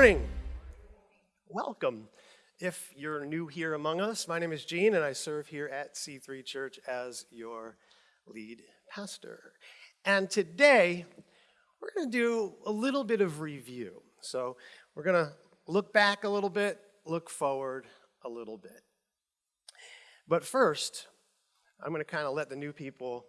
morning. Welcome. If you're new here among us, my name is Gene, and I serve here at C3 Church as your lead pastor. And today, we're going to do a little bit of review. So, we're going to look back a little bit, look forward a little bit. But first, I'm going to kind of let the new people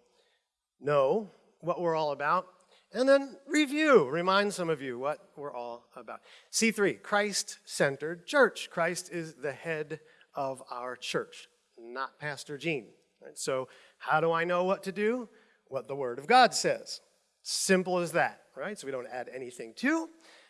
know what we're all about and then review, remind some of you what we're all about. C3, Christ centered church. Christ is the head of our church, not Pastor Gene. So, how do I know what to do? What the Word of God says. Simple as that, right? So, we don't add anything to,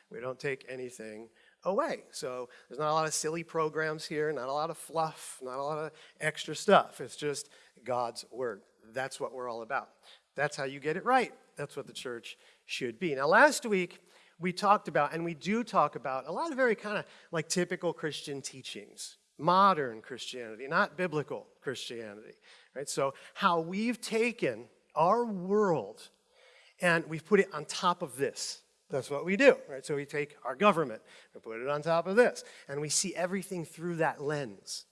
we don't take anything away. So, there's not a lot of silly programs here, not a lot of fluff, not a lot of extra stuff. It's just God's Word. That's what we're all about. That's how you get it right. That's what the church should be. Now, last week, we talked about, and we do talk about, a lot of very kind of like typical Christian teachings, modern Christianity, not biblical Christianity, right? So, how we've taken our world and we've put it on top of this. That's what we do, right? So we take our government and put it on top of this, and we see everything through that lens.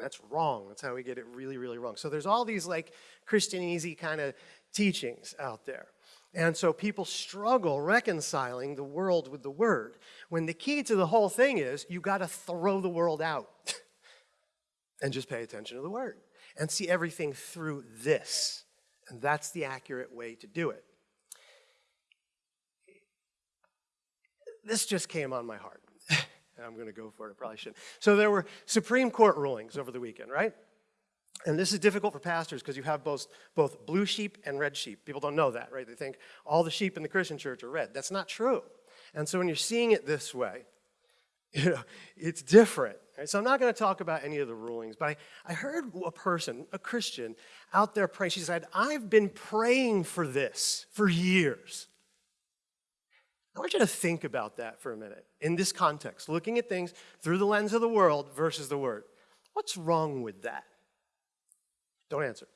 That's wrong. That's how we get it really, really wrong. So there's all these like Christian easy kind of teachings out there. And so people struggle reconciling the world with the word. When the key to the whole thing is you got to throw the world out and just pay attention to the word and see everything through this. And that's the accurate way to do it. This just came on my heart. and I'm going to go for it. I probably shouldn't. So there were Supreme Court rulings over the weekend, right? And this is difficult for pastors because you have both, both blue sheep and red sheep. People don't know that, right? They think all the sheep in the Christian church are red. That's not true. And so when you're seeing it this way, you know, it's different. Right? So I'm not going to talk about any of the rulings, but I, I heard a person, a Christian, out there praying. She said, I've been praying for this for years. I want you to think about that for a minute in this context, looking at things through the lens of the world versus the Word. What's wrong with that? Don't answer.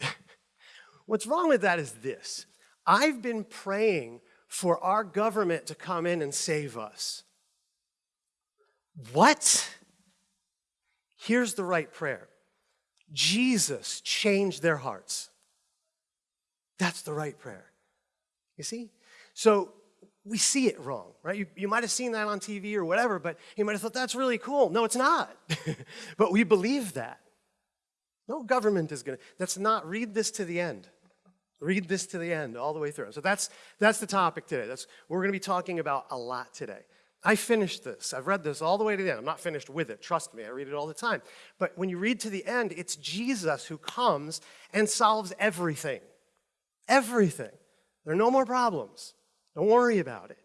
What's wrong with that is this I've been praying for our government to come in and save us. What? Here's the right prayer Jesus changed their hearts. That's the right prayer. You see? So we see it wrong, right? You, you might have seen that on TV or whatever, but you might have thought that's really cool. No, it's not. but we believe that. No government is going to, that's not, read this to the end. Read this to the end, all the way through. So that's, that's the topic today. That's we're going to be talking about a lot today. I finished this. I've read this all the way to the end. I'm not finished with it. Trust me, I read it all the time. But when you read to the end, it's Jesus who comes and solves everything. Everything. There are no more problems. Don't worry about it.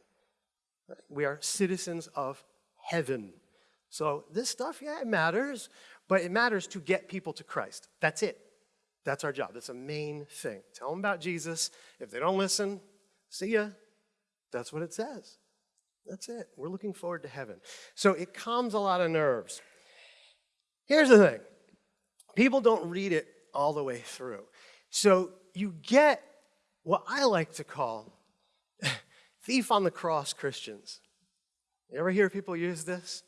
We are citizens of heaven. So this stuff, yeah, it matters. But it matters to get people to Christ. That's it. That's our job. That's a main thing. Tell them about Jesus. If they don't listen, see ya. That's what it says. That's it. We're looking forward to heaven. So it calms a lot of nerves. Here's the thing people don't read it all the way through. So you get what I like to call thief on the cross Christians. You ever hear people use this?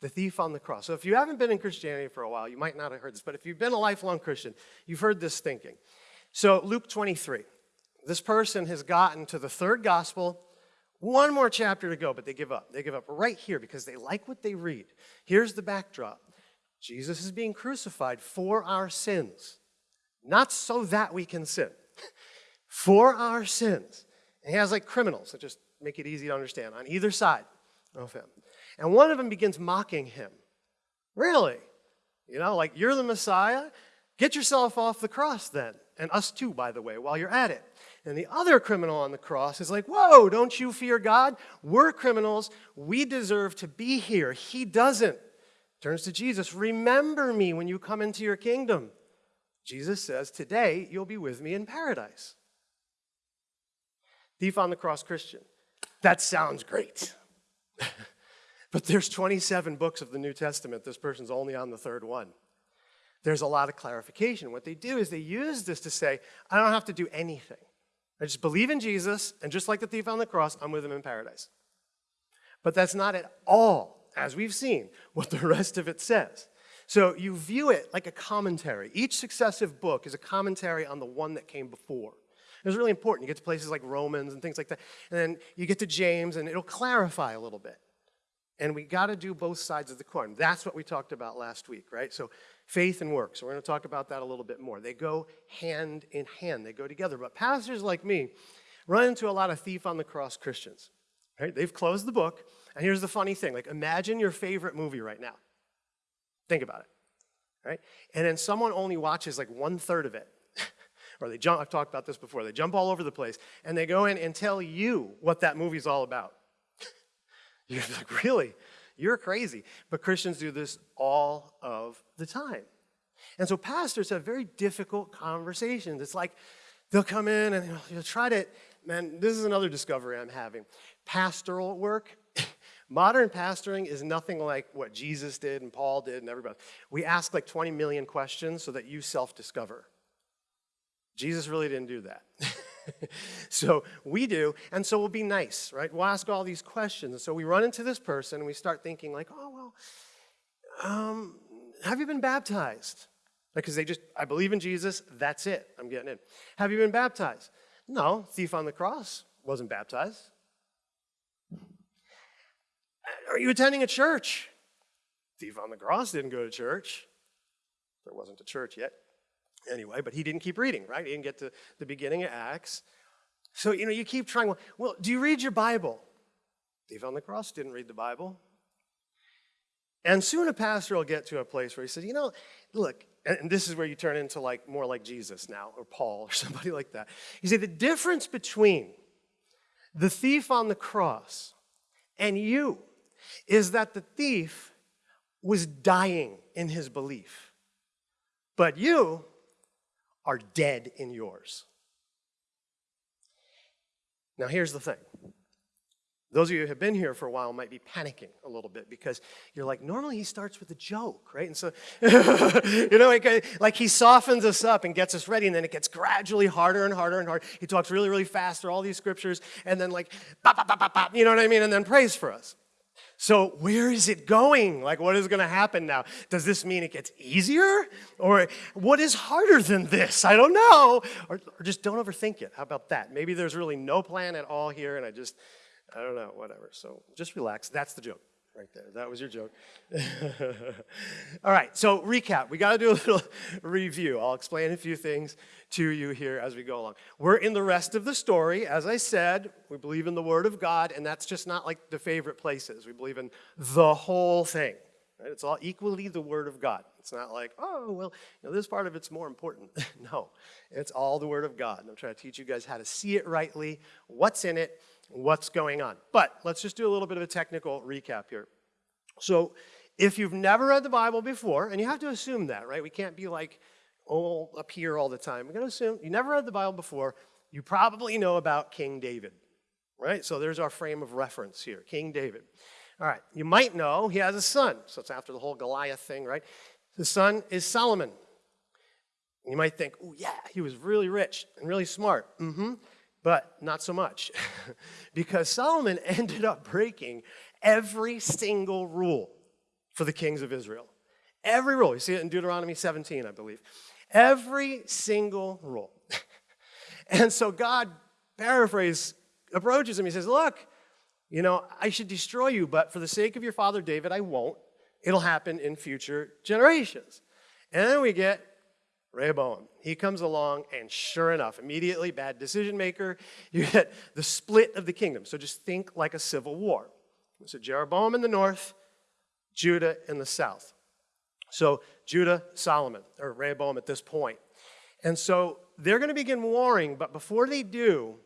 The thief on the cross. So if you haven't been in Christianity for a while, you might not have heard this, but if you've been a lifelong Christian, you've heard this thinking. So Luke 23, this person has gotten to the third gospel, one more chapter to go, but they give up. They give up right here because they like what they read. Here's the backdrop Jesus is being crucified for our sins, not so that we can sin, for our sins. And he has like criminals that just make it easy to understand on either side of him. And one of them begins mocking him. Really? You know, like, you're the Messiah? Get yourself off the cross then. And us too, by the way, while you're at it. And the other criminal on the cross is like, Whoa, don't you fear God? We're criminals. We deserve to be here. He doesn't. Turns to Jesus, Remember me when you come into your kingdom. Jesus says, Today you'll be with me in paradise. Thief on the cross Christian. That sounds great. But there's 27 books of the New Testament. This person's only on the third one. There's a lot of clarification. What they do is they use this to say, I don't have to do anything. I just believe in Jesus, and just like the thief on the cross, I'm with him in paradise. But that's not at all, as we've seen, what the rest of it says. So you view it like a commentary. Each successive book is a commentary on the one that came before. It's really important. You get to places like Romans and things like that. And then you get to James, and it'll clarify a little bit. And we got to do both sides of the coin. That's what we talked about last week, right? So faith and works. So we're going to talk about that a little bit more. They go hand in hand, they go together. But pastors like me run into a lot of thief on the cross Christians, right? They've closed the book. And here's the funny thing like, imagine your favorite movie right now. Think about it, right? And then someone only watches like one third of it. or they jump, I've talked about this before, they jump all over the place and they go in and tell you what that movie's all about. You're like, really? You're crazy. But Christians do this all of the time. And so pastors have very difficult conversations. It's like they'll come in and you'll try to, man, this is another discovery I'm having. Pastoral work, modern pastoring is nothing like what Jesus did and Paul did and everybody. We ask like 20 million questions so that you self discover. Jesus really didn't do that. so we do, and so we'll be nice, right? We'll ask all these questions. And so we run into this person and we start thinking, like, oh, well, um, have you been baptized? Because they just, I believe in Jesus, that's it, I'm getting in. Have you been baptized? No, thief on the cross wasn't baptized. Are you attending a church? Thief on the cross didn't go to church. There wasn't a church yet anyway, but he didn't keep reading, right? He didn't get to the beginning of Acts. So, you know, you keep trying, well, do you read your Bible? Thief on the cross didn't read the Bible. And soon a pastor will get to a place where he says, you know, look, and this is where you turn into like more like Jesus now, or Paul, or somebody like that. You say the difference between the thief on the cross and you is that the thief was dying in his belief. But you are dead in yours. Now, here's the thing. Those of you who have been here for a while might be panicking a little bit because you're like, normally he starts with a joke, right? And so, you know, uh, like he softens us up and gets us ready, and then it gets gradually harder and harder and harder. He talks really, really fast through all these scriptures, and then like, bop, bop, bop, bop, you know what I mean? And then prays for us. So, where is it going? Like, what is going to happen now? Does this mean it gets easier? Or what is harder than this? I don't know. Or, or, just don't overthink it. How about that? Maybe there's really no plan at all here, and I just, I don't know, whatever. So, just relax. That's the joke right there. That was your joke. All right, so recap. We got to do a little review. I'll explain a few things to you here as we go along. We're in the rest of the story. As I said, we believe in the Word of God, and that's just not like the favorite places. We believe in the whole thing. Right? It's all equally the Word of God. It's not like, oh, well, you know, this part of it's more important. no, it's all the Word of God. And I'm trying to teach you guys how to see it rightly, what's in it, what's going on. But let's just do a little bit of a technical recap here. So, if you've never read the Bible before, and you have to assume that, right? We can't be like, oh, up here all the time. We're going to assume you never read the Bible before. You probably know about King David, right? So there's our frame of reference here King David. All right, you might know he has a son. So it's after the whole Goliath thing, right? The son is Solomon. You might think, oh, yeah, he was really rich and really smart. Mm hmm. But not so much. because Solomon ended up breaking every single rule for the kings of Israel. Every rule. You see it in Deuteronomy 17, I believe. Every single rule. and so God, paraphrase, approaches him. He says, Look, you know, I should destroy you, but for the sake of your father David, I won't. It'll happen in future generations. And then we get Rehoboam. He comes along, and sure enough, immediately, bad decision maker, you get the split of the kingdom. So just think like a civil war. So Jeroboam in the north, Judah in the south. So Judah, Solomon, or Rehoboam at this point. And so they're going to begin warring, but before they do,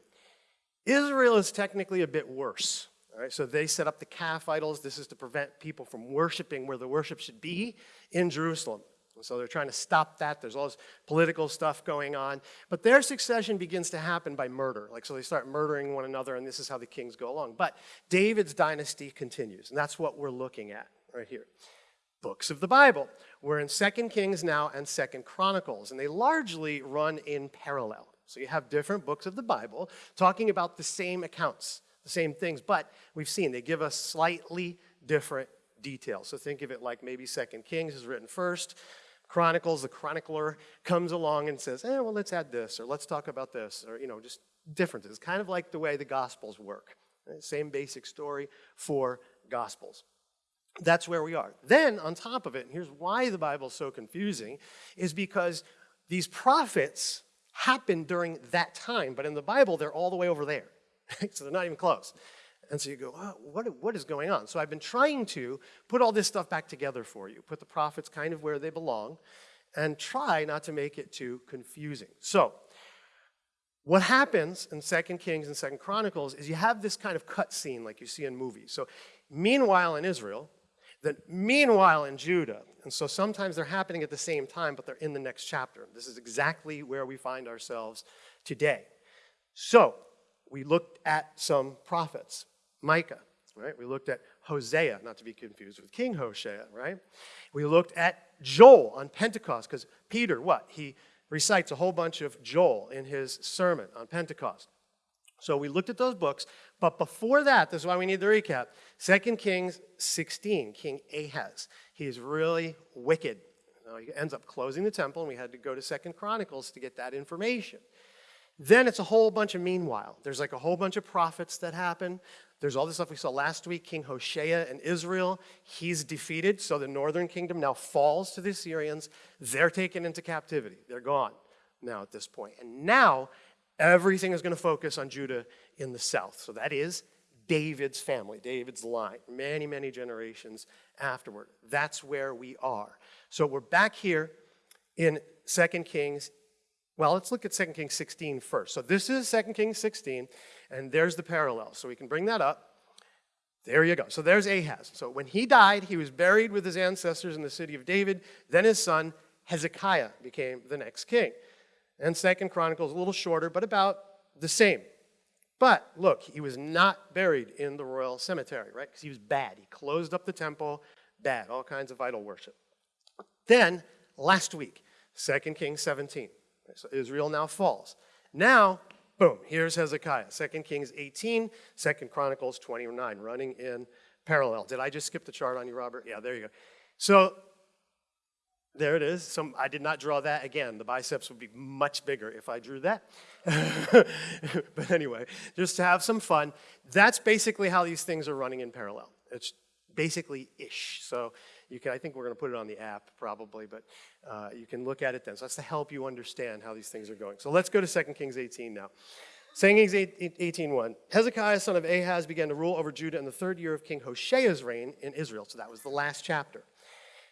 Israel is technically a bit worse. All right, so they set up the calf idols. This is to prevent people from worshiping where the worship should be in Jerusalem. So they're trying to stop that. There's all this political stuff going on. But their succession begins to happen by murder. Like, so they start murdering one another, and this is how the kings go along. But David's dynasty continues, and that's what we're looking at right here. Books of the Bible. We're in Second Kings now and Second Chronicles, and they largely run in parallel. So you have different books of the Bible talking about the same accounts the same things, but we've seen they give us slightly different details. So think of it like maybe Second Kings is written first, Chronicles, the chronicler comes along and says, eh, well, let's add this, or let's talk about this, or, you know, just differences. Kind of like the way the Gospels work. Same basic story for Gospels. That's where we are. Then, on top of it, and here's why the Bible's so confusing, is because these prophets happened during that time, but in the Bible, they're all the way over there. so they're not even close. And so you go, oh, what, what is going on? So I've been trying to put all this stuff back together for you, put the prophets kind of where they belong, and try not to make it too confusing. So what happens in Second Kings and Second Chronicles is you have this kind of cut scene like you see in movies. So meanwhile in Israel, then meanwhile in Judah, and so sometimes they're happening at the same time, but they're in the next chapter. This is exactly where we find ourselves today. So we looked at some prophets. Micah, right? We looked at Hosea, not to be confused with King Hosea, right? We looked at Joel on Pentecost, because Peter, what? He recites a whole bunch of Joel in his sermon on Pentecost. So we looked at those books, but before that, this is why we need the recap 2 Kings 16, King Ahaz. He's really wicked. He ends up closing the temple, and we had to go to Second Chronicles to get that information. Then it's a whole bunch of meanwhile. There's like a whole bunch of prophets that happen. There's all this stuff we saw last week, King Hoshea in Israel. He's defeated, so the northern kingdom now falls to the Assyrians. They're taken into captivity. They're gone now at this point. And now everything is going to focus on Judah in the south. So that is David's family, David's line, many, many generations afterward. That's where we are. So we're back here in 2 Kings well, let's look at 2 Kings 16 first. So this is 2 Kings 16, and there's the parallel. So we can bring that up. There you go. So there's Ahaz. So when he died, he was buried with his ancestors in the city of David. Then his son Hezekiah became the next king. And Second Chronicles a little shorter, but about the same. But look, he was not buried in the royal cemetery, right? Because he was bad. He closed up the temple, bad, all kinds of idol worship. Then last week, 2 Kings 17. So Israel now falls. Now, boom, here's Hezekiah. 2 Kings 18, 2 Chronicles 29, running in parallel. Did I just skip the chart on you, Robert? Yeah, there you go. So there it is. Some, I did not draw that again. The biceps would be much bigger if I drew that. but anyway, just to have some fun, that's basically how these things are running in parallel. It's basically ish. So you can, I think we're going to put it on the app probably, but uh, you can look at it then. So that's to help you understand how these things are going. So let's go to 2 Kings 18 now. 2 Kings 18.1, Hezekiah, son of Ahaz, began to rule over Judah in the third year of King Hoshea's reign in Israel. So that was the last chapter.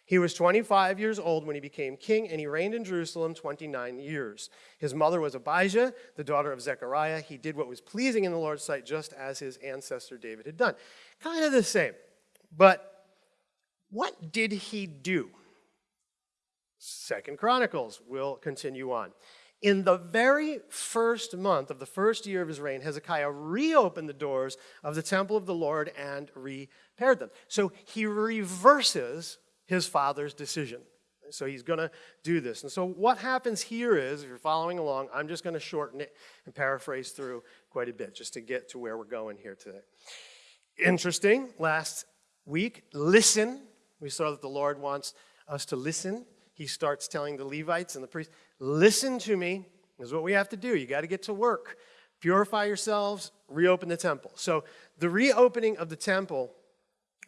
He was 25 years old when he became king, and he reigned in Jerusalem 29 years. His mother was Abijah, the daughter of Zechariah. He did what was pleasing in the Lord's sight, just as his ancestor David had done. Kind of the same. But what did he do? Second Chronicles will continue on. In the very first month of the first year of his reign, Hezekiah reopened the doors of the temple of the Lord and repaired them. So he reverses his father's decision. So he's going to do this. And so what happens here is, if you're following along, I'm just going to shorten it and paraphrase through quite a bit just to get to where we're going here today. Interesting, last week, listen we saw that the Lord wants us to listen. He starts telling the Levites and the priests, listen to me. This is what we have to do. You got to get to work. Purify yourselves, reopen the temple. So the reopening of the temple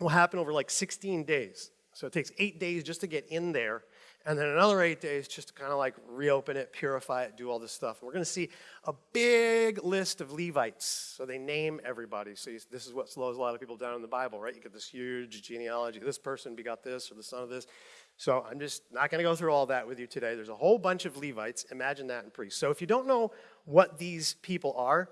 will happen over like 16 days. So it takes eight days just to get in there and then another eight days just to kind of like reopen it, purify it, do all this stuff. We're going to see a big list of Levites. So they name everybody. So you, this is what slows a lot of people down in the Bible, right? You get this huge genealogy. This person begot this or the son of this. So I'm just not going to go through all that with you today. There's a whole bunch of Levites. Imagine that in priests. So if you don't know what these people are,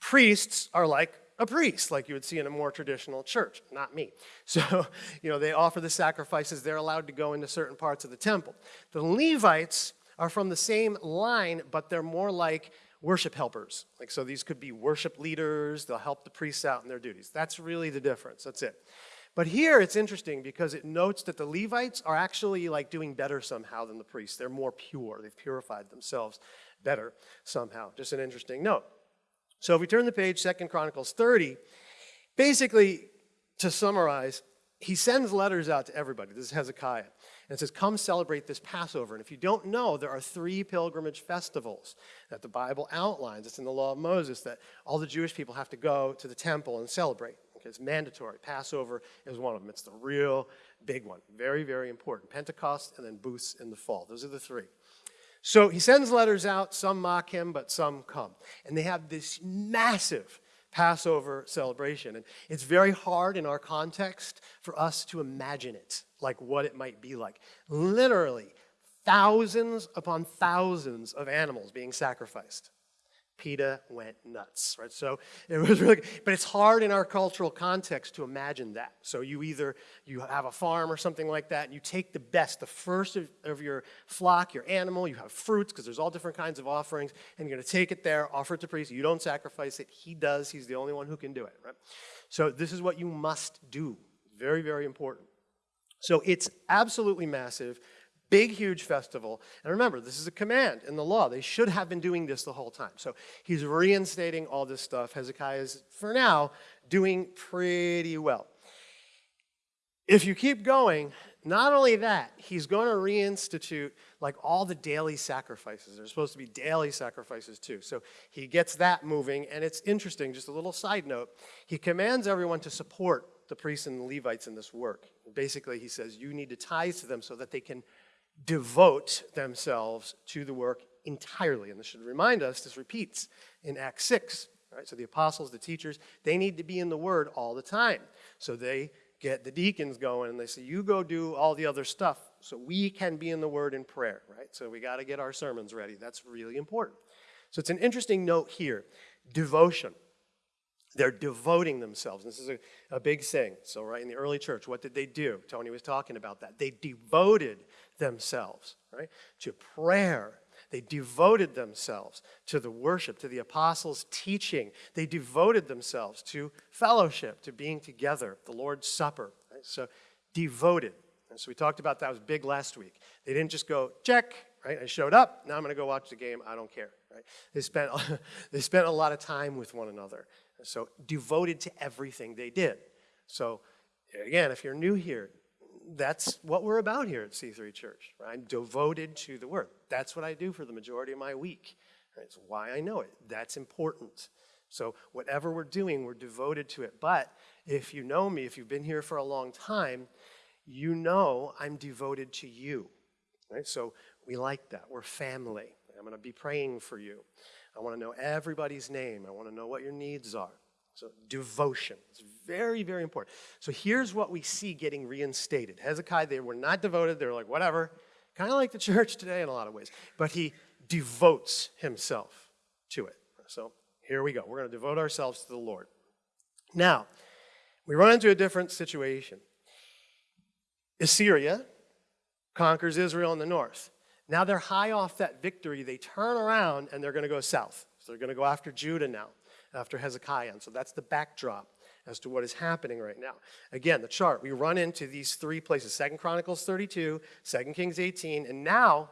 priests are like a priest, like you would see in a more traditional church, not me. So, you know, they offer the sacrifices, they're allowed to go into certain parts of the temple. The Levites are from the same line, but they're more like worship helpers. Like, so these could be worship leaders, they'll help the priests out in their duties. That's really the difference, that's it. But here it's interesting because it notes that the Levites are actually like doing better somehow than the priests. They're more pure, they've purified themselves better somehow. Just an interesting note. So if we turn the page, Second Chronicles 30, basically, to summarize, he sends letters out to everybody. This is Hezekiah. And it says, Come celebrate this Passover. And if you don't know, there are three pilgrimage festivals that the Bible outlines. It's in the law of Moses that all the Jewish people have to go to the temple and celebrate. Okay, it's mandatory. Passover is one of them. It's the real big one. Very, very important. Pentecost and then booths in the fall. Those are the three. So he sends letters out. Some mock him, but some come. And they have this massive Passover celebration. And it's very hard in our context for us to imagine it, like what it might be like. Literally, thousands upon thousands of animals being sacrificed. PETA went nuts, right? So it was really, but it's hard in our cultural context to imagine that. So you either, you have a farm or something like that, and you take the best, the first of, of your flock, your animal, you have fruits, because there's all different kinds of offerings, and you're gonna take it there, offer it to priest. You don't sacrifice it, he does, he's the only one who can do it, right? So this is what you must do. Very, very important. So it's absolutely massive. Big, huge festival. And remember, this is a command in the law. They should have been doing this the whole time. So he's reinstating all this stuff. Hezekiah is, for now, doing pretty well. If you keep going, not only that, he's going to reinstitute like all the daily sacrifices. There's supposed to be daily sacrifices too. So he gets that moving, and it's interesting, just a little side note. He commands everyone to support the priests and the Levites in this work. Basically, he says, you need to tithe to them so that they can devote themselves to the work entirely. And this should remind us, this repeats in Acts 6. Right? So the apostles, the teachers, they need to be in the Word all the time. So they get the deacons going and they say, you go do all the other stuff so we can be in the Word in prayer, right? So we got to get our sermons ready. That's really important. So it's an interesting note here. Devotion. They're devoting themselves. This is a, a big thing. So, right in the early church, what did they do? Tony was talking about that. They devoted themselves, right, to prayer. They devoted themselves to the worship, to the apostles' teaching. They devoted themselves to fellowship, to being together, the Lord's Supper. Right? So, devoted. And so we talked about that was big last week. They didn't just go, check, right? I showed up, now I'm going to go watch the game, I don't care, right? They spent, they spent a lot of time with one another. So devoted to everything they did. So again, if you're new here, that's what we're about here at C3 Church. Right? I'm devoted to the Word. That's what I do for the majority of my week. That's why I know it. That's important. So whatever we're doing, we're devoted to it. But if you know me, if you've been here for a long time, you know I'm devoted to you. Right? So we like that. We're family. I'm going to be praying for you. I want to know everybody's name. I want to know what your needs are. So devotion. It's very, very important. So here's what we see getting reinstated. Hezekiah, they were not devoted. They were like, whatever. Kind of like the church today in a lot of ways. But he devotes himself to it. So here we go. We're going to devote ourselves to the Lord. Now, we run into a different situation. Assyria conquers Israel in the north. Now they're high off that victory. They turn around and they're going to go south. So they're going to go after Judah now, after Hezekiah. And so that's the backdrop as to what is happening right now. Again, the chart, we run into these three places, Second Chronicles 32, 2 Kings 18, and now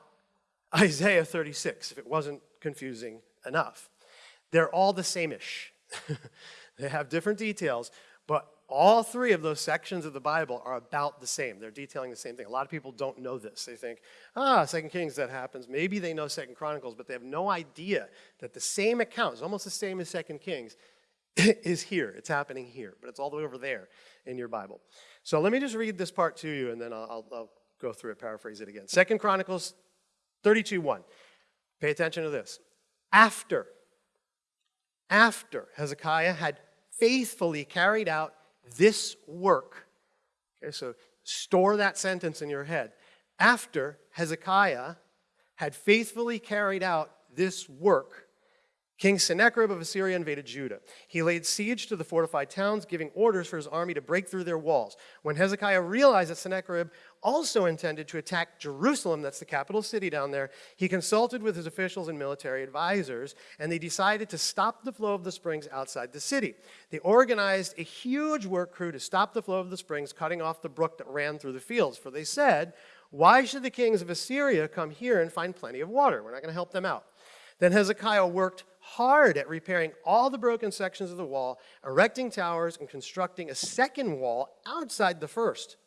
Isaiah 36, if it wasn't confusing enough. They're all the same-ish. they have different details, but all three of those sections of the Bible are about the same. They're detailing the same thing. A lot of people don't know this. They think, ah, Second Kings, that happens. Maybe they know Second Chronicles, but they have no idea that the same account is almost the same as Second Kings is here. It's happening here, but it's all the way over there in your Bible. So let me just read this part to you, and then I'll, I'll, I'll go through it, paraphrase it again. Second Chronicles 32, 1. Pay attention to this. After, after Hezekiah had faithfully carried out this work. Okay, so store that sentence in your head. After Hezekiah had faithfully carried out this work, King Sennacherib of Assyria invaded Judah. He laid siege to the fortified towns, giving orders for his army to break through their walls. When Hezekiah realized that Sennacherib also intended to attack Jerusalem, that's the capital city down there, he consulted with his officials and military advisors, and they decided to stop the flow of the springs outside the city. They organized a huge work crew to stop the flow of the springs, cutting off the brook that ran through the fields. For they said, Why should the kings of Assyria come here and find plenty of water? We're not going to help them out. Then Hezekiah worked hard at repairing all the broken sections of the wall, erecting towers, and constructing a second wall outside the first.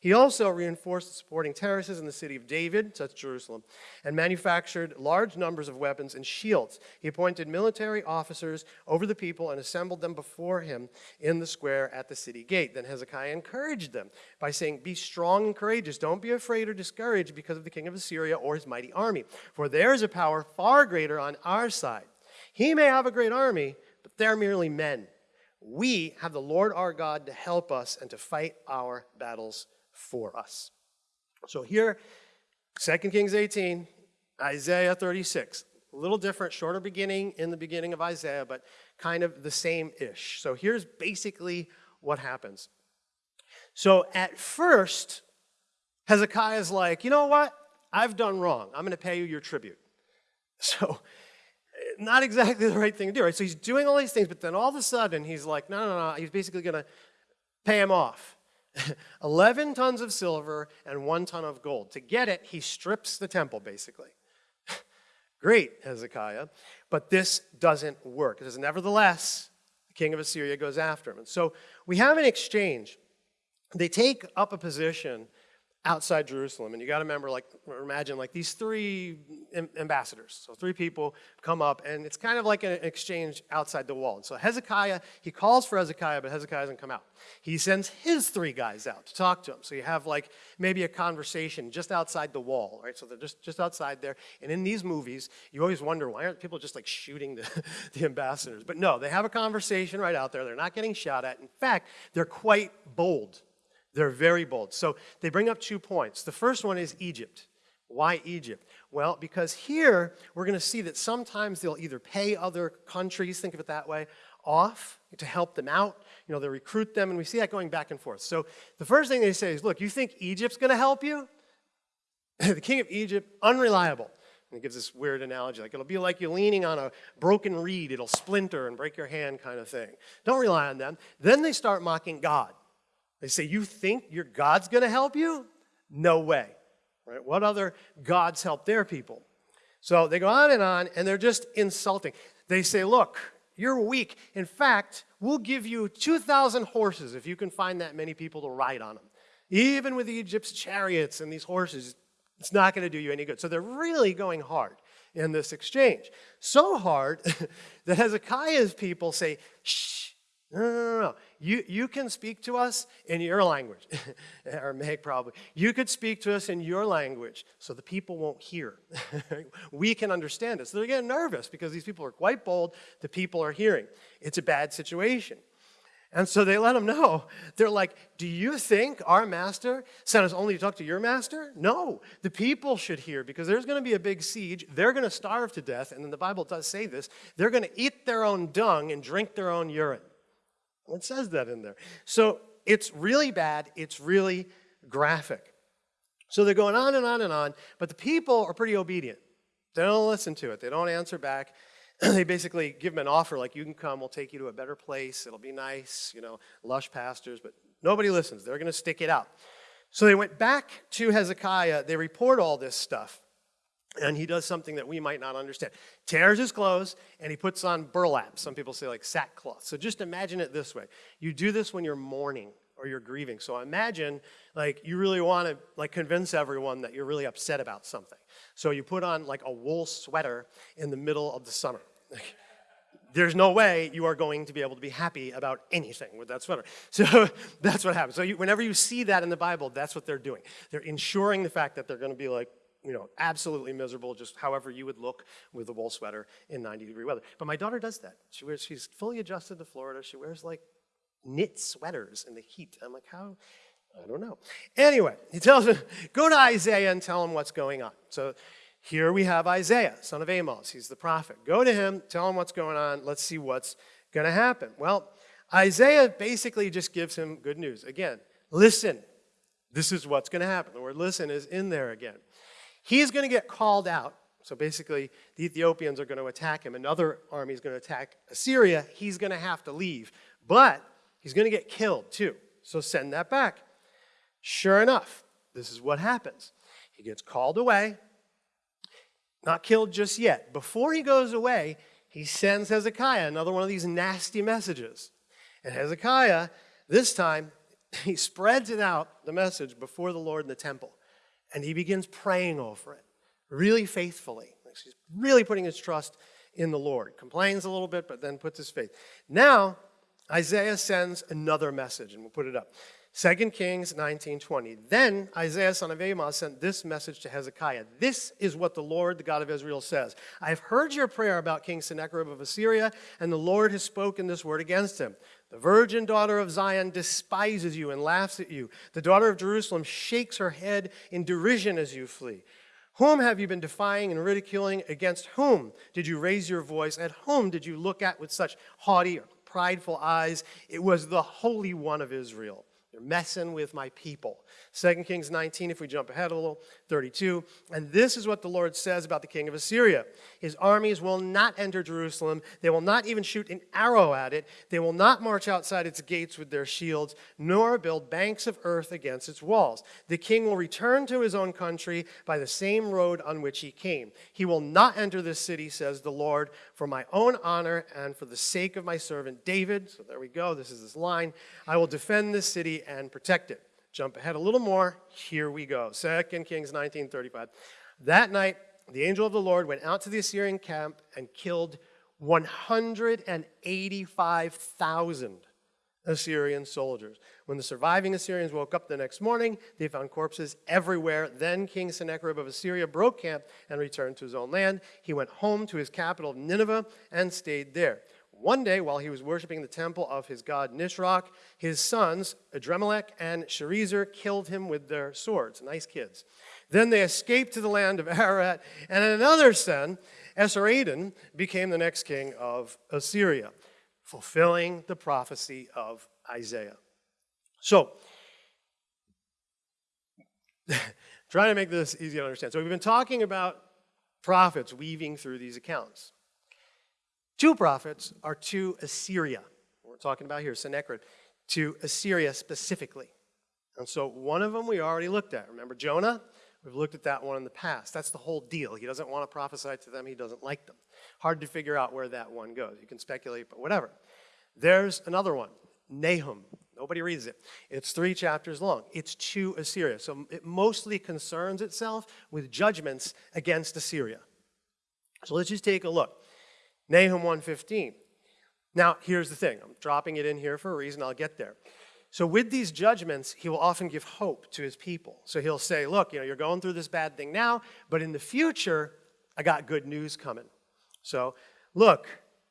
He also reinforced the supporting terraces in the city of David, that's Jerusalem, and manufactured large numbers of weapons and shields. He appointed military officers over the people and assembled them before him in the square at the city gate. Then Hezekiah encouraged them by saying, Be strong and courageous. Don't be afraid or discouraged because of the king of Assyria or his mighty army, for there is a power far greater on our side. He may have a great army, but they're merely men. We have the Lord our God to help us and to fight our battles for us. So here, 2 Kings 18, Isaiah 36. A little different, shorter beginning in the beginning of Isaiah, but kind of the same ish. So here's basically what happens. So at first, Hezekiah's like, you know what? I've done wrong. I'm going to pay you your tribute. So, not exactly the right thing to do, right? So he's doing all these things, but then all of a sudden he's like, no, no, no. He's basically going to pay him off. 11 tons of silver and one ton of gold. To get it, he strips the temple, basically. Great, Hezekiah. But this doesn't work. Because nevertheless, the king of Assyria goes after him. And so we have an exchange. They take up a position outside Jerusalem. And you got to remember, like, imagine like these three ambassadors. So three people come up, and it's kind of like an exchange outside the wall. And so Hezekiah, he calls for Hezekiah, but Hezekiah doesn't come out. He sends his three guys out to talk to him. So you have like maybe a conversation just outside the wall, right? So they're just, just outside there. And in these movies, you always wonder why aren't people just like shooting the, the ambassadors? But no, they have a conversation right out there. They're not getting shot at. In fact, they're quite bold they're very bold. So they bring up two points. The first one is Egypt. Why Egypt? Well, because here we're going to see that sometimes they'll either pay other countries, think of it that way, off to help them out. You know, they recruit them, and we see that going back and forth. So the first thing they say is, look, you think Egypt's going to help you? the king of Egypt, unreliable. And he gives this weird analogy, like it'll be like you're leaning on a broken reed, it'll splinter and break your hand kind of thing. Don't rely on them. Then they start mocking God. They say, You think your God's going to help you? No way. Right? What other gods help their people? So they go on and on, and they're just insulting. They say, Look, you're weak. In fact, we'll give you 2,000 horses if you can find that many people to ride on them. Even with Egypt's chariots and these horses, it's not going to do you any good. So they're really going hard in this exchange. So hard that Hezekiah's people say, Shh, no, no, no, no. You, you can speak to us in your language, Aramaic probably. You could speak to us in your language so the people won't hear. we can understand it. So they're getting nervous because these people are quite bold. The people are hearing. It's a bad situation. And so they let him know. They're like, Do you think our master sent us only to talk to your master? No, the people should hear because there's going to be a big siege. They're going to starve to death. And then the Bible does say this they're going to eat their own dung and drink their own urine. It says that in there. So it's really bad. It's really graphic. So they're going on and on and on, but the people are pretty obedient. They don't listen to it. They don't answer back. they basically give them an offer like, you can come, we'll take you to a better place. It'll be nice, you know, lush pastures, but nobody listens. They're going to stick it out. So they went back to Hezekiah. They report all this stuff and he does something that we might not understand. Tears his clothes and he puts on burlap. Some people say like sackcloth. So just imagine it this way. You do this when you're mourning or you're grieving. So imagine like you really want to like convince everyone that you're really upset about something. So you put on like a wool sweater in the middle of the summer. There's no way you are going to be able to be happy about anything with that sweater. So that's what happens. So you, whenever you see that in the Bible, that's what they're doing. They're ensuring the fact that they're going to be like you know, absolutely miserable, just however you would look with a wool sweater in 90 degree weather. But my daughter does that. She wears, she's fully adjusted to Florida. She wears like knit sweaters in the heat. I'm like, how? I don't know. Anyway, he tells him, go to Isaiah and tell him what's going on. So here we have Isaiah, son of Amos. He's the prophet. Go to him, tell him what's going on. Let's see what's going to happen. Well, Isaiah basically just gives him good news. Again, listen. This is what's going to happen. The word listen is in there again. He's going to get called out. So basically, the Ethiopians are going to attack him. Another army is going to attack Assyria. He's going to have to leave. But he's going to get killed too. So send that back. Sure enough, this is what happens. He gets called away, not killed just yet. Before he goes away, he sends Hezekiah another one of these nasty messages. And Hezekiah, this time, he spreads it out, the message, before the Lord in the temple. And he begins praying over it really faithfully. He's really putting his trust in the Lord. Complains a little bit, but then puts his faith. Now, Isaiah sends another message, and we'll put it up. 2 Kings 19:20. Then Isaiah son of Amos sent this message to Hezekiah. This is what the Lord, the God of Israel, says. I have heard your prayer about King Sennacherib of Assyria, and the Lord has spoken this word against him. The virgin daughter of Zion despises you and laughs at you. The daughter of Jerusalem shakes her head in derision as you flee. Whom have you been defying and ridiculing? Against whom did you raise your voice? At whom did you look at with such haughty or prideful eyes? It was the Holy One of Israel. They're messing with my people. 2 Kings 19, if we jump ahead a little, 32. And this is what the Lord says about the king of Assyria His armies will not enter Jerusalem. They will not even shoot an arrow at it. They will not march outside its gates with their shields, nor build banks of earth against its walls. The king will return to his own country by the same road on which he came. He will not enter this city, says the Lord, for my own honor and for the sake of my servant David. So there we go. This is this line. I will defend this city and protect it. Jump ahead a little more. Here we go. 2 Kings 19:35. That night, the angel of the Lord went out to the Assyrian camp and killed 185,000 Assyrian soldiers. When the surviving Assyrians woke up the next morning, they found corpses everywhere. Then King Sennacherib of Assyria broke camp and returned to his own land. He went home to his capital, Nineveh, and stayed there. One day, while he was worshiping the temple of his god Nisroch, his sons, Adrammelech and Sharezer, killed him with their swords. Nice kids. Then they escaped to the land of Ararat, and another son, Esarhaddon, became the next king of Assyria, fulfilling the prophecy of Isaiah. So, trying to make this easy to understand. So, we've been talking about prophets weaving through these accounts. Two prophets are to Assyria. We're talking about here, Sennacherib, to Assyria specifically. And so one of them we already looked at. Remember Jonah? We've looked at that one in the past. That's the whole deal. He doesn't want to prophesy to them, he doesn't like them. Hard to figure out where that one goes. You can speculate, but whatever. There's another one, Nahum. Nobody reads it. It's three chapters long. It's to Assyria. So it mostly concerns itself with judgments against Assyria. So let's just take a look. Nahum 1:15. Now, here's the thing. I'm dropping it in here for a reason. I'll get there. So with these judgments, he will often give hope to his people. So he'll say, look, you know, you're going through this bad thing now, but in the future, I got good news coming. So, look,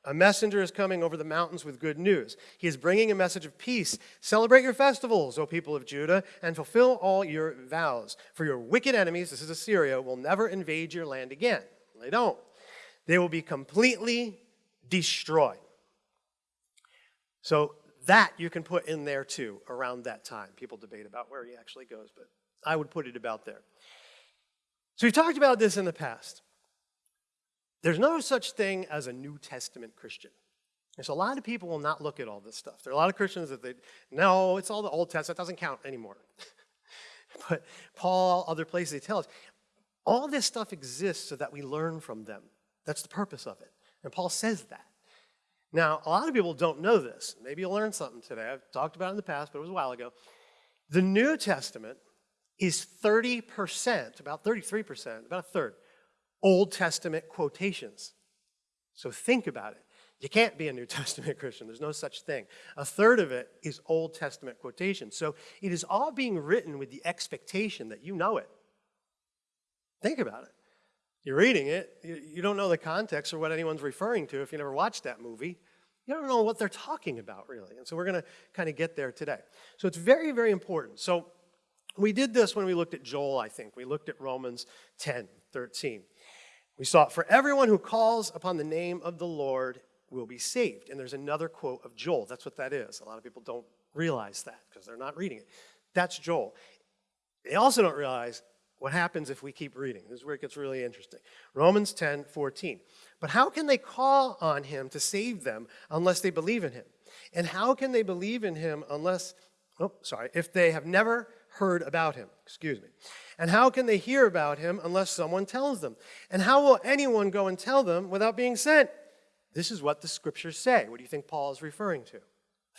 a messenger is coming over the mountains with good news. He is bringing a message of peace. Celebrate your festivals, O people of Judah, and fulfill all your vows. For your wicked enemies, this is Assyria, will never invade your land again. They don't. They will be completely destroyed. So that you can put in there too around that time. People debate about where he actually goes, but I would put it about there. So we've talked about this in the past. There's no such thing as a New Testament Christian. So a lot of people will not look at all this stuff. There are a lot of Christians that they, no, it's all the Old Testament, that doesn't count anymore. but Paul, other places, they tell us, all this stuff exists so that we learn from them. That's the purpose of it. And Paul says that. Now, a lot of people don't know this. Maybe you'll learn something today. I've talked about it in the past, but it was a while ago. The New Testament is 30%, about 33%, about a third, Old Testament quotations. So think about it. You can't be a New Testament Christian. There's no such thing. A third of it is Old Testament quotations. So it is all being written with the expectation that you know it. Think about it. You're reading it, you don't know the context or what anyone's referring to if you never watched that movie. You don't know what they're talking about, really. And so we're going to kind of get there today. So it's very, very important. So we did this when we looked at Joel, I think. We looked at Romans 10, 13. We saw, For everyone who calls upon the name of the Lord will be saved. And there's another quote of Joel. That's what that is. A lot of people don't realize that because they're not reading it. That's Joel. They also don't realize what happens if we keep reading? This is where it gets really interesting. Romans 10 14. But how can they call on him to save them unless they believe in him? And how can they believe in him unless, oh, sorry, if they have never heard about him? Excuse me. And how can they hear about him unless someone tells them? And how will anyone go and tell them without being sent? This is what the scriptures say. What do you think Paul is referring to?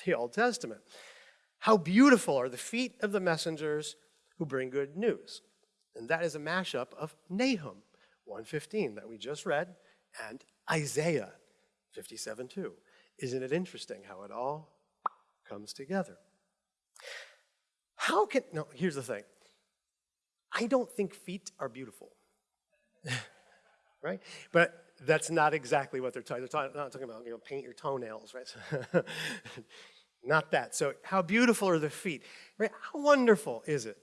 The Old Testament. How beautiful are the feet of the messengers who bring good news. And that is a mashup of Nahum 115 that we just read and Isaiah 57.2. Isn't it interesting how it all comes together? How can, no, here's the thing. I don't think feet are beautiful. right? But that's not exactly what they're talking. They're not talking about, you know, paint your toenails, right? not that. So, how beautiful are the feet? Right? How wonderful is it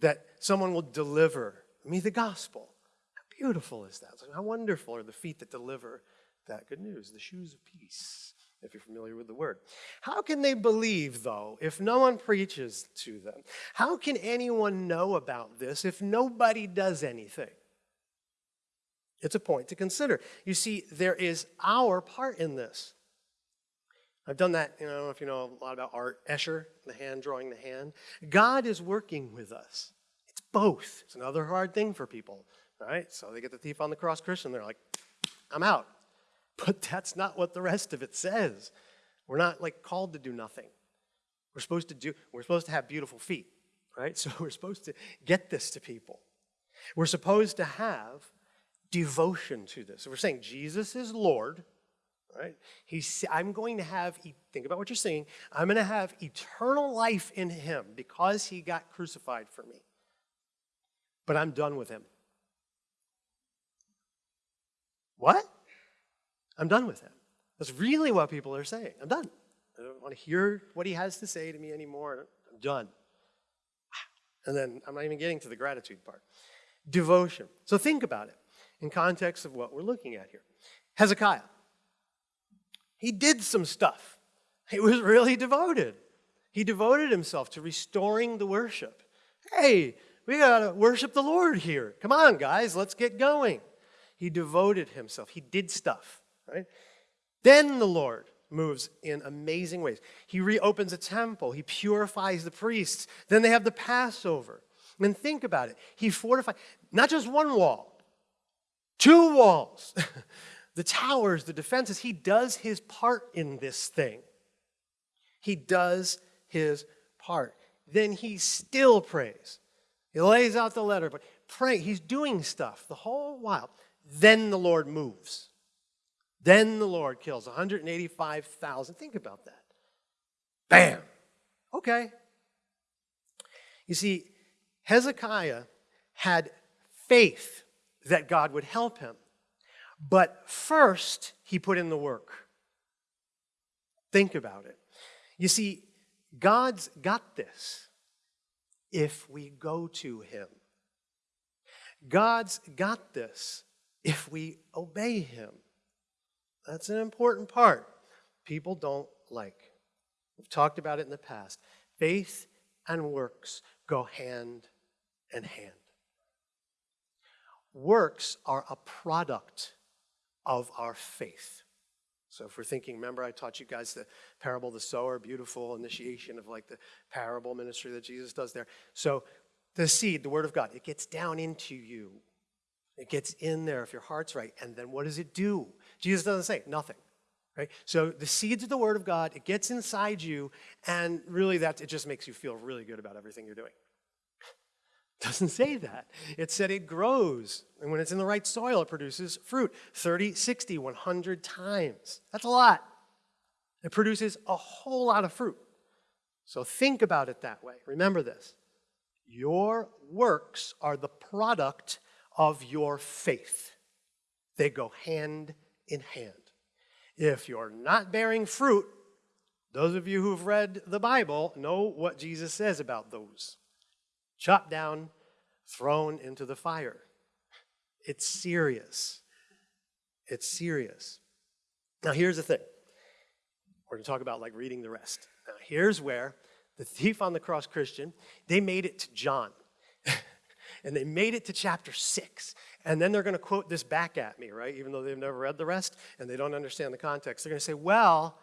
that someone will deliver me the gospel? How beautiful is that? How wonderful are the feet that deliver that good news, the shoes of peace, if you're familiar with the word. How can they believe, though, if no one preaches to them? How can anyone know about this if nobody does anything? It's a point to consider. You see, there is our part in this. I've done that, you know, I don't know if you know a lot about art, Escher, the hand drawing the hand. God is working with us. It's both. It's another hard thing for people, right? So they get the thief on the cross Christian, they're like, I'm out. But that's not what the rest of it says. We're not like called to do nothing. We're supposed to do, we're supposed to have beautiful feet, right? So we're supposed to get this to people. We're supposed to have devotion to this. So we're saying Jesus is Lord, right? He's, I'm going to have, think about what you're saying, I'm going to have eternal life in him because he got crucified for me. But I'm done with him. What? I'm done with him. That's really what people are saying. I'm done. I don't want to hear what he has to say to me anymore. I'm done. And then I'm not even getting to the gratitude part. Devotion. So think about it in context of what we're looking at here. Hezekiah, he did some stuff. He was really devoted. He devoted himself to restoring the worship. Hey, we got to worship the Lord here. Come on, guys, let's get going. He devoted himself. He did stuff, right? Then the Lord moves in amazing ways. He reopens a temple. He purifies the priests. Then they have the Passover. And think about it. He fortified not just one wall, Two walls, the towers, the defenses. He does his part in this thing. He does his part. Then he still prays. He lays out the letter, but pray. He's doing stuff the whole while. Then the Lord moves. Then the Lord kills 185,000. Think about that. Bam. Okay. You see, Hezekiah had faith that God would help him. But first, he put in the work. Think about it. You see, God's got this if we go to him. God's got this if we obey him. That's an important part people don't like. We've talked about it in the past. Faith and works go hand in hand. Works are a product of our faith. So if we're thinking, remember I taught you guys the parable of the sower, beautiful initiation of like the parable ministry that Jesus does there. So the seed, the word of God, it gets down into you. It gets in there if your heart's right. And then what does it do? Jesus doesn't say nothing. Right? So the seeds of the word of God, it gets inside you, and really that it just makes you feel really good about everything you're doing doesn't say that. It said it grows. And when it's in the right soil, it produces fruit 30, 60, 100 times. That's a lot. It produces a whole lot of fruit. So think about it that way. Remember this your works are the product of your faith, they go hand in hand. If you're not bearing fruit, those of you who've read the Bible know what Jesus says about those chopped down, thrown into the fire. It's serious. It's serious. Now, here's the thing. We're going to talk about like reading the rest. Now, here's where the thief on the cross Christian, they made it to John. and they made it to chapter six. And then they're going to quote this back at me, right? Even though they've never read the rest and they don't understand the context. They're going to say, well,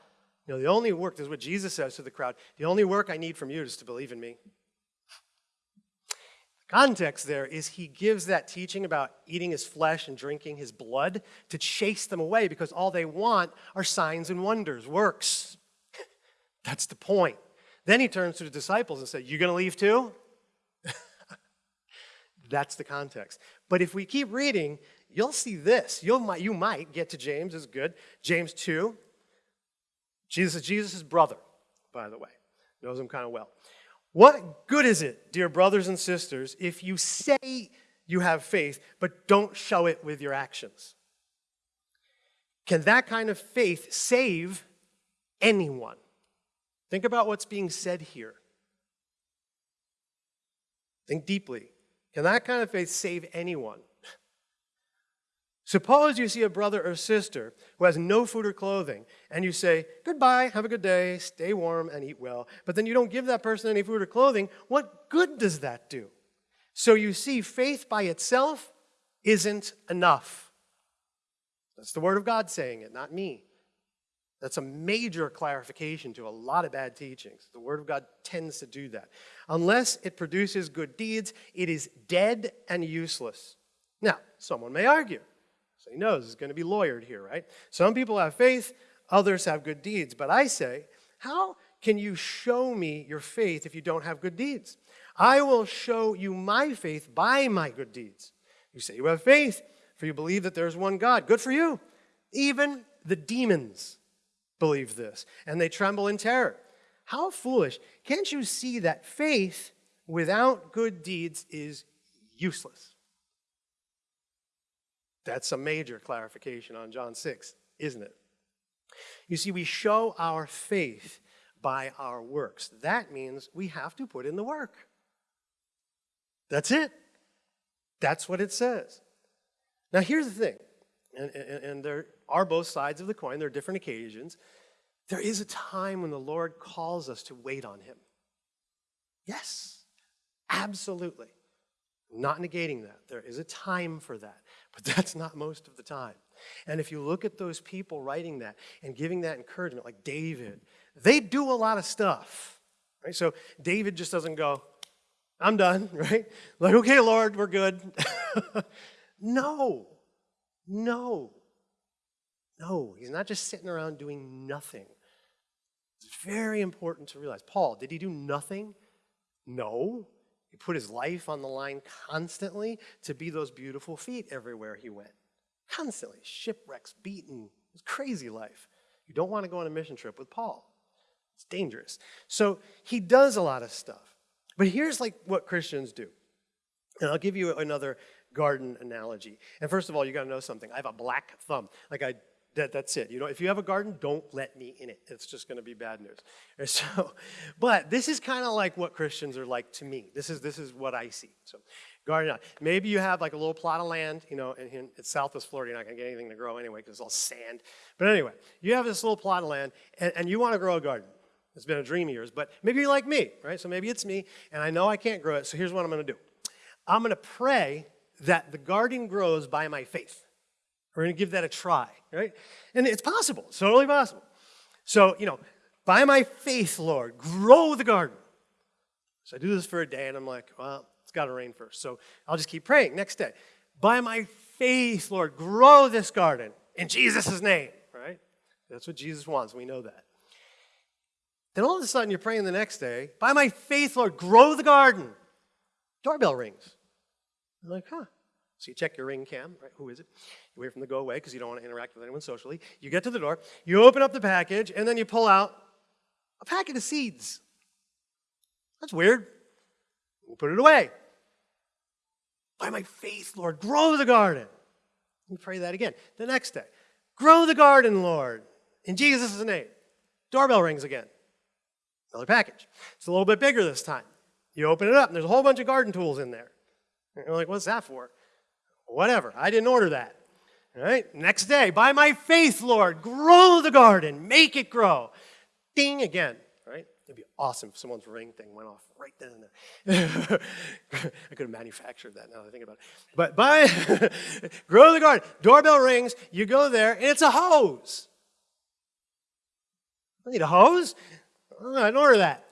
you know, the only work, is what Jesus says to the crowd, the only work I need from you is to believe in me. Context there is he gives that teaching about eating his flesh and drinking his blood to chase them away because all they want are signs and wonders, works. That's the point. Then he turns to the disciples and says, "You're going to leave too? That's the context. But if we keep reading, you'll see this. You'll, you might get to James, is good. James 2. Jesus is Jesus' brother, by the way. Knows him kind of well. What good is it, dear brothers and sisters, if you say you have faith, but don't show it with your actions? Can that kind of faith save anyone? Think about what's being said here. Think deeply. Can that kind of faith save anyone? Suppose you see a brother or sister who has no food or clothing, and you say, Goodbye, have a good day, stay warm, and eat well. But then you don't give that person any food or clothing. What good does that do? So you see, faith by itself isn't enough. That's the Word of God saying it, not me. That's a major clarification to a lot of bad teachings. The Word of God tends to do that. Unless it produces good deeds, it is dead and useless. Now, someone may argue so he knows he's going to be lawyered here, right? Some people have faith, others have good deeds. But I say, how can you show me your faith if you don't have good deeds? I will show you my faith by my good deeds. You say you have faith, for you believe that there's one God. Good for you. Even the demons believe this, and they tremble in terror. How foolish. Can't you see that faith without good deeds is useless? That's a major clarification on John 6, isn't it? You see, we show our faith by our works. That means we have to put in the work. That's it. That's what it says. Now, here's the thing, and, and, and there are both sides of the coin, there are different occasions. There is a time when the Lord calls us to wait on Him. Yes, absolutely. not negating that. There is a time for that. But that's not most of the time. And if you look at those people writing that and giving that encouragement, like David, they do a lot of stuff. Right? So David just doesn't go, I'm done, right? Like, okay, Lord, we're good. no, no, no. He's not just sitting around doing nothing. It's very important to realize. Paul, did he do nothing? No. He put his life on the line constantly to be those beautiful feet everywhere he went. Constantly. Shipwrecks, beaten. Was crazy life. You don't want to go on a mission trip with Paul. It's dangerous. So he does a lot of stuff. But here's like what Christians do. And I'll give you another garden analogy. And first of all, you got to know something. I have a black thumb. Like I that, that's it. You know, if you have a garden, don't let me in it. It's just going to be bad news. And so, but this is kind of like what Christians are like to me. This is this is what I see. So, garden. Uh, maybe you have like a little plot of land. You know, in, in Southwest Florida, you're not going to get anything to grow anyway because it's all sand. But anyway, you have this little plot of land, and, and you want to grow a garden. It's been a dream of yours, but maybe you're like me, right? So maybe it's me, and I know I can't grow it. So here's what I'm going to do. I'm going to pray that the garden grows by my faith. We're going to give that a try, right? And it's possible. It's totally possible. So, you know, by my faith, Lord, grow the garden. So I do this for a day, and I'm like, well, it's got to rain first. So I'll just keep praying. Next day, by my faith, Lord, grow this garden in Jesus' name, right? That's what Jesus wants. We know that. Then all of a sudden, you're praying the next day, by my faith, Lord, grow the garden. Doorbell rings. I'm like, huh. So you check your ring cam, right? Who is it? You wait for them to go away because you don't want to interact with anyone socially. You get to the door, you open up the package, and then you pull out a packet of seeds. That's weird. You put it away. By my faith, Lord, grow the garden. You pray that again. The next day, grow the garden, Lord, in Jesus' name. Doorbell rings again. Another package. It's a little bit bigger this time. You open it up, and there's a whole bunch of garden tools in there. you're like, what's that for? Whatever. I didn't order that. All right. Next day, by my faith, Lord, grow the garden, make it grow. Ding again. Right? It'd be awesome if someone's ring thing went off right then and there. I could have manufactured that now that I think about it. But by grow the garden, doorbell rings, you go there, and it's a hose. I need a hose? Oh, I didn't order that.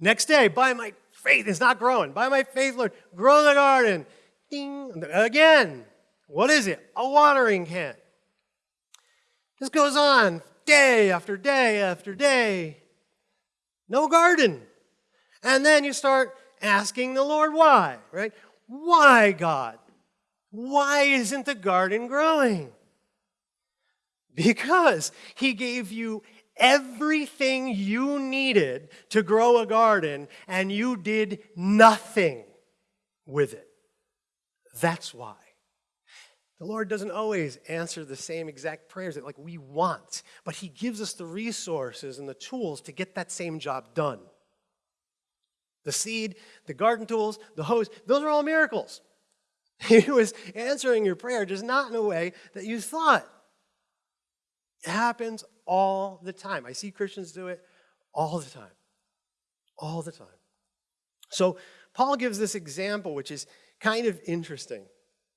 Next day, by my faith. It's not growing. By my faith, Lord, grow the garden. Ding. Again, what is it? A watering can. This goes on day after day after day. No garden. And then you start asking the Lord why, right? Why, God? Why isn't the garden growing? Because He gave you everything you needed to grow a garden and you did nothing with it. That's why. The Lord doesn't always answer the same exact prayers that like we want, but he gives us the resources and the tools to get that same job done. The seed, the garden tools, the hose, those are all miracles. He was answering your prayer just not in a way that you thought. It happens all the time. I see Christians do it all the time. All the time. So Paul gives this example, which is kind of interesting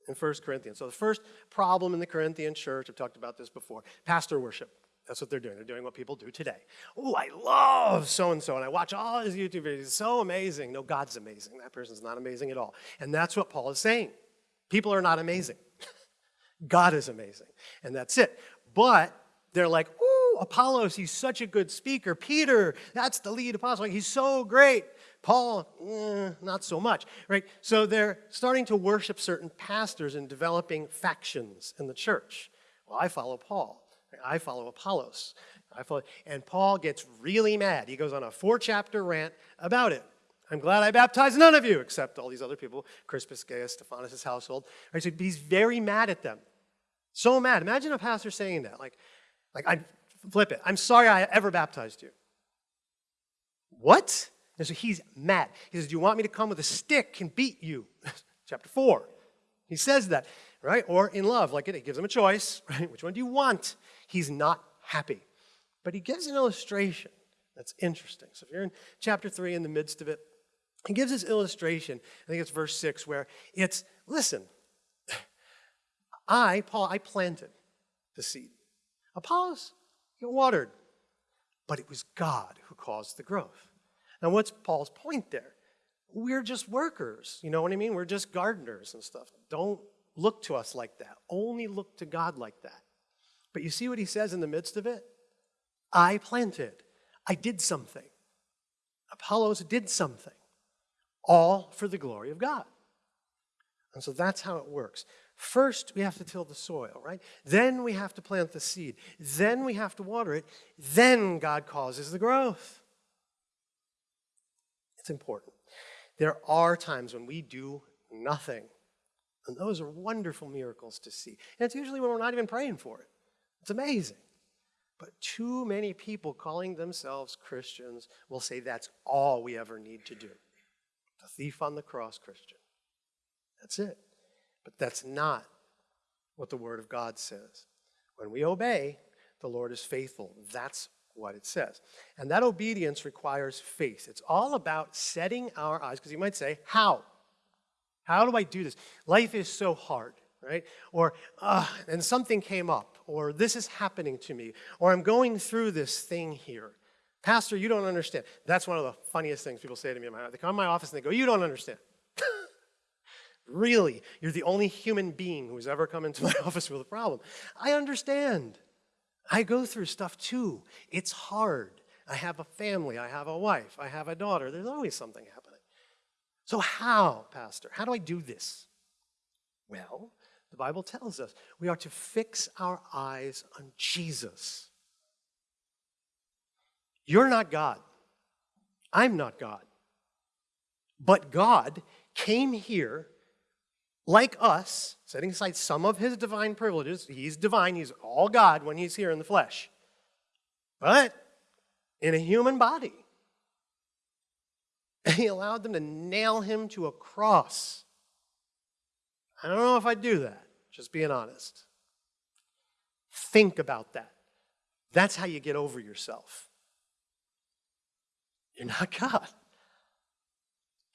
in 1 Corinthians. So the first problem in the Corinthian church, I've talked about this before, pastor worship. That's what they're doing. They're doing what people do today. Oh, I love so and so, and I watch all his YouTube videos. So amazing. No, God's amazing. That person's not amazing at all. And that's what Paul is saying. People are not amazing. God is amazing. And that's it. But they're like, ooh, Apollos, he's such a good speaker. Peter, that's the lead apostle. He's so great. Paul, eh, not so much, right? So they're starting to worship certain pastors and developing factions in the church. Well, I follow Paul. I follow Apollos. I follow, and Paul gets really mad. He goes on a four-chapter rant about it. I'm glad I baptized none of you, except all these other people, Crispus, Gaius, Stephanas' household. Right, so he's very mad at them. So mad. Imagine a pastor saying that. Like, like I flip it. I'm sorry I ever baptized you. What? And so he's mad. He says, Do you want me to come with a stick and beat you? Chapter 4. He says that, right? Or in love, like it, he gives him a choice, right? Which one do you want? He's not happy. But he gives an illustration that's interesting. So if you're in chapter 3 in the midst of it, he gives this illustration. I think it's verse 6 where it's listen, I, Paul, I planted the seed. Apollos, you watered. But it was God who caused the growth. Now, what's Paul's point there? We're just workers. You know what I mean? We're just gardeners and stuff. Don't look to us like that. Only look to God like that. But you see what he says in the midst of it? I planted. I did something. Apollos did something. All for the glory of God. And so that's how it works. First, we have to till the soil, right? Then we have to plant the seed. Then we have to water it. Then God causes the growth. Important. There are times when we do nothing. And those are wonderful miracles to see. And it's usually when we're not even praying for it. It's amazing. But too many people calling themselves Christians will say that's all we ever need to do. The thief on the cross Christian. That's it. But that's not what the Word of God says. When we obey, the Lord is faithful. That's what it says. And that obedience requires faith. It's all about setting our eyes, because you might say, How? How do I do this? Life is so hard, right? Or, uh, and something came up, or this is happening to me, or I'm going through this thing here. Pastor, you don't understand. That's one of the funniest things people say to me in my They come in my office and they go, You don't understand. really? You're the only human being who's ever come into my office with a problem. I understand. I go through stuff too. It's hard. I have a family, I have a wife, I have a daughter. There's always something happening. So, how, Pastor? How do I do this? Well, the Bible tells us we are to fix our eyes on Jesus. You're not God. I'm not God. But God came here like us, setting aside some of his divine privileges, he's divine, he's all God when he's here in the flesh, but in a human body. He allowed them to nail him to a cross. I don't know if I'd do that, just being honest. Think about that. That's how you get over yourself. You're not God.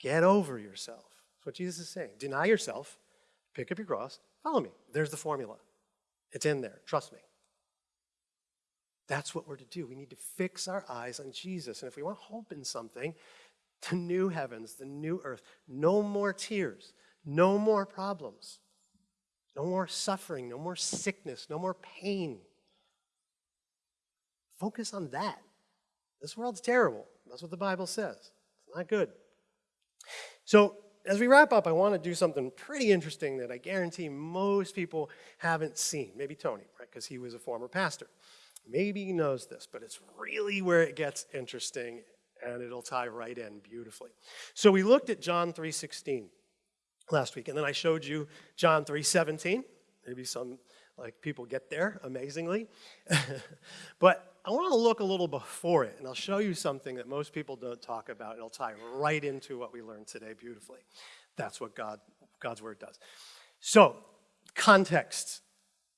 Get over yourself. That's what Jesus is saying. Deny yourself, Pick up your cross, follow me. There's the formula. It's in there. Trust me. That's what we're to do. We need to fix our eyes on Jesus. And if we want hope in something, the new heavens, the new earth. No more tears, no more problems, no more suffering, no more sickness, no more pain. Focus on that. This world's terrible. That's what the Bible says. It's not good. So, as we wrap up, I want to do something pretty interesting that I guarantee most people haven't seen. Maybe Tony, right? Because he was a former pastor. Maybe he knows this, but it's really where it gets interesting and it'll tie right in beautifully. So we looked at John 3:16 last week and then I showed you John 3:17. Maybe some like people get there amazingly. but I want to look a little before it and I'll show you something that most people don't talk about. It'll tie right into what we learned today beautifully. That's what God God's word does. So, context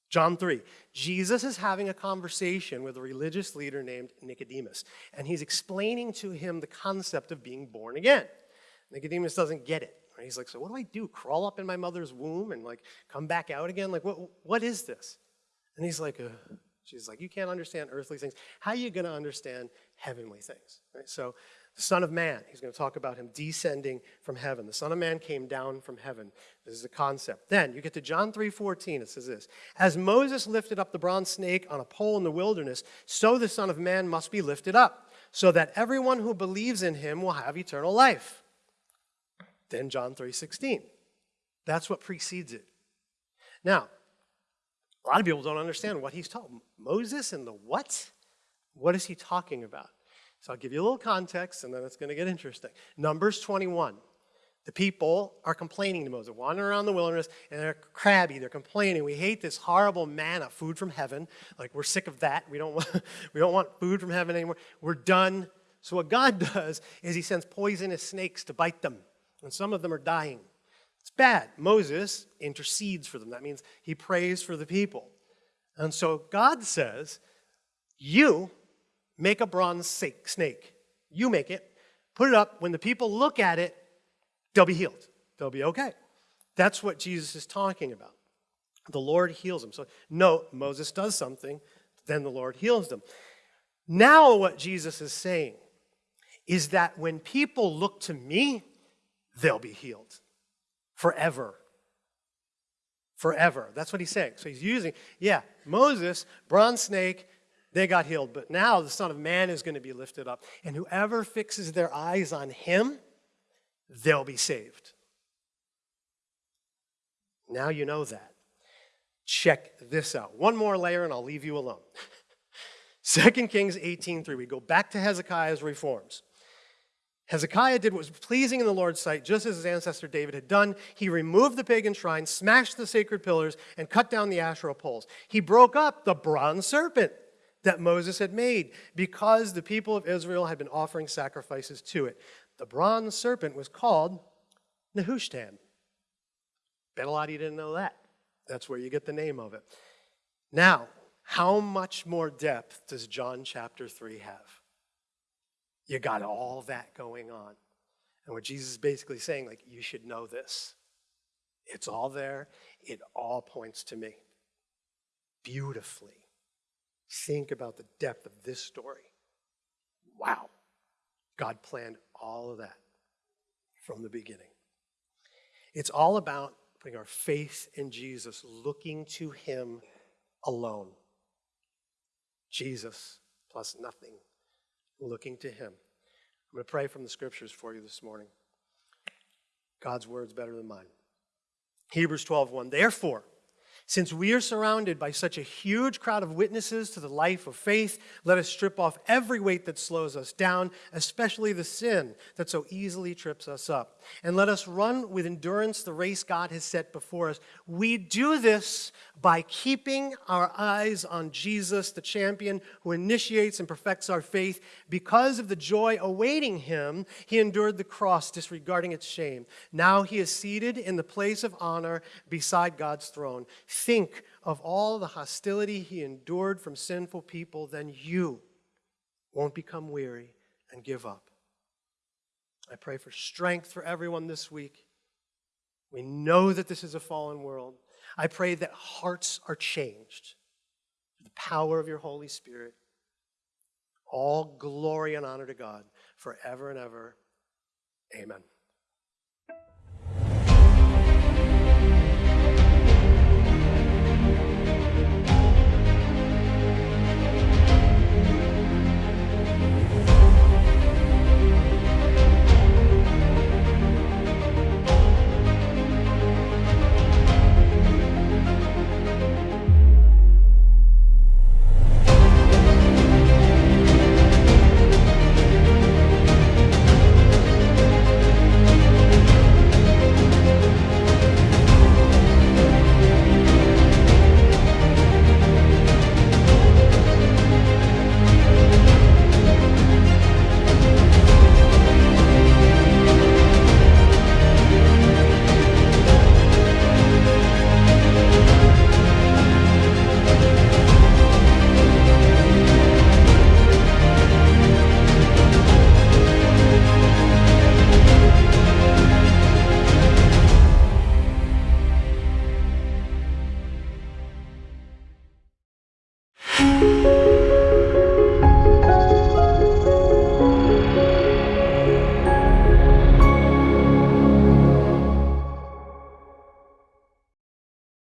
John 3. Jesus is having a conversation with a religious leader named Nicodemus, and he's explaining to him the concept of being born again. Nicodemus doesn't get it. And he's like, So what do I do? Crawl up in my mother's womb and like come back out again? Like, what, what is this? And he's like, uh, She's like, You can't understand earthly things. How are you going to understand heavenly things? Right? So the Son of Man, he's going to talk about him descending from heaven. The Son of Man came down from heaven. This is a concept. Then you get to John 3:14. It says this: As Moses lifted up the bronze snake on a pole in the wilderness, so the Son of Man must be lifted up, so that everyone who believes in him will have eternal life. Then John 3:16. That's what precedes it. Now, a lot of people don't understand what he's talking. Moses and the what? What is he talking about? So I'll give you a little context and then it's going to get interesting. Numbers 21. The people are complaining to Moses, wandering around the wilderness, and they're crabby. They're complaining. We hate this horrible manna, food from heaven. Like we're sick of that. We don't want, we don't want food from heaven anymore. We're done. So what God does is He sends poisonous snakes to bite them, and some of them are dying. It's bad. Moses intercedes for them. That means he prays for the people. And so God says, "You Make a bronze snake. You make it, put it up. When the people look at it, they'll be healed. They'll be okay. That's what Jesus is talking about. The Lord heals them. So, note, Moses does something, then the Lord heals them. Now, what Jesus is saying is that when people look to me, they'll be healed forever. Forever. That's what he's saying. So he's using, yeah, Moses, bronze snake, they got healed. But now the Son of Man is going to be lifted up. And whoever fixes their eyes on him, they'll be saved. Now you know that. Check this out. One more layer and I'll leave you alone. 2 Kings 18:3. We go back to Hezekiah's reforms. Hezekiah did what was pleasing in the Lord's sight, just as his ancestor David had done. He removed the pagan shrine, smashed the sacred pillars, and cut down the Asherah poles. He broke up the bronze serpent that Moses had made because the people of Israel had been offering sacrifices to it. The bronze serpent was called Nehushtan. Bet a lot you didn't know that. That's where you get the name of it. Now, how much more depth does John chapter 3 have? You got all that going on. And what Jesus is basically saying, like, you should know this. It's all there, it all points to me beautifully. Think about the depth of this story. Wow. God planned all of that from the beginning. It's all about putting our faith in Jesus, looking to Him alone. Jesus plus nothing, looking to Him. I'm going to pray from the scriptures for you this morning. God's word's better than mine. Hebrews 12 1. Therefore, since we are surrounded by such a huge crowd of witnesses to the life of faith, let us strip off every weight that slows us down, especially the sin that so easily trips us up. And let us run with endurance the race God has set before us. We do this by keeping our eyes on Jesus, the champion who initiates and perfects our faith. Because of the joy awaiting him, he endured the cross, disregarding its shame. Now he is seated in the place of honor beside God's throne. Think of all the hostility he endured from sinful people, then you won't become weary and give up. I pray for strength for everyone this week. We know that this is a fallen world. I pray that hearts are changed through the power of your Holy Spirit. All glory and honor to God forever and ever. Amen.